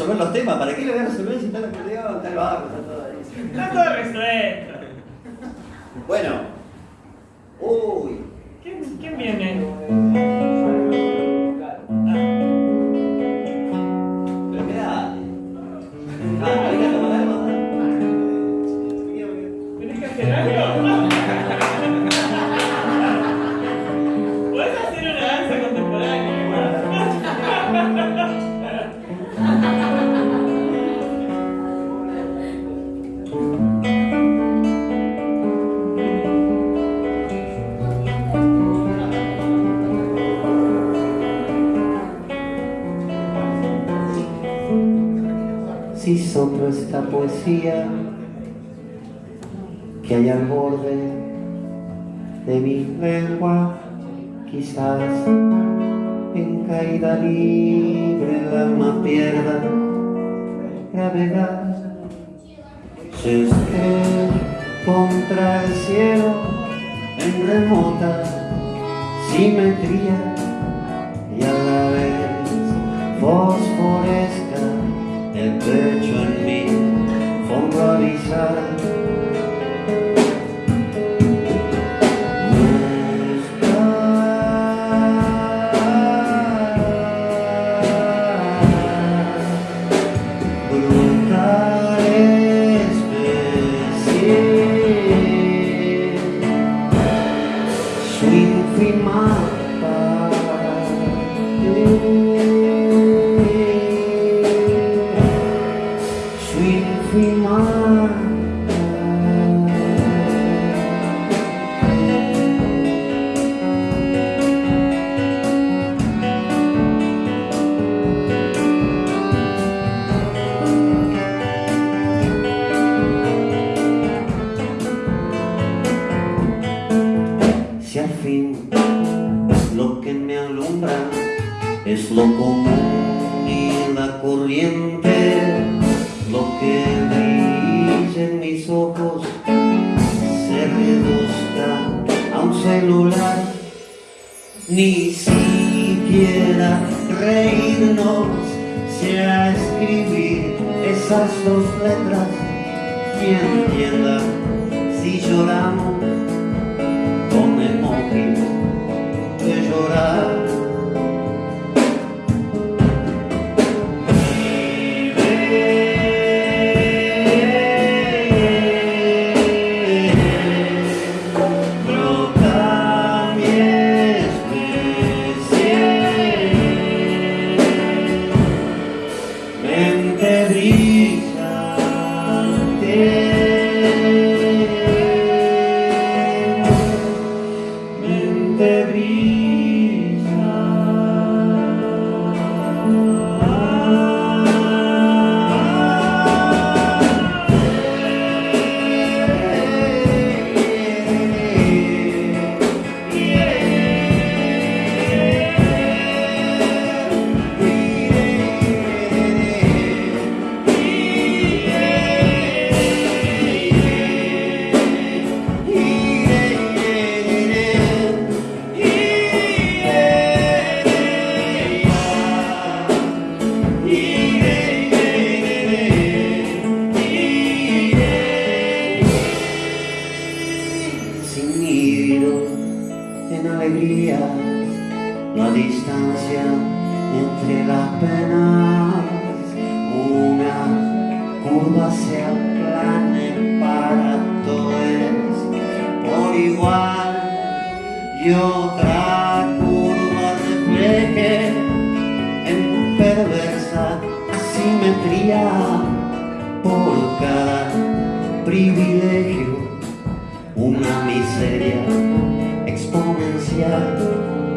resolver los temas. ¿Para qué le voy a resolver si está el acordeón, está el bajo, está todo ahí? Está todo resuelto. Bueno. Uy. ¿Quién, quién viene? Pero. Ah, hay que tomar algo. ¿Tenés que hacer algo? Si soplo esta poesía que hay al borde de mi lengua, quizás en caída libre el alma pierda gravedad. Se estrella contra el cielo en remota simetría y a la vez fosforesca el pecho en mi fondo avisar. Es lo común y la corriente, lo que brilla en mis ojos se reduzca a un celular, ni siquiera reírnos sea escribir esas dos letras, quien entienda si lloramos con de llorar. Sin nido en alegría, la distancia entre las penas, una curva se aplane para todos por igual y otra curva refleje en perversa asimetría por cada privilegio miseria exponencial.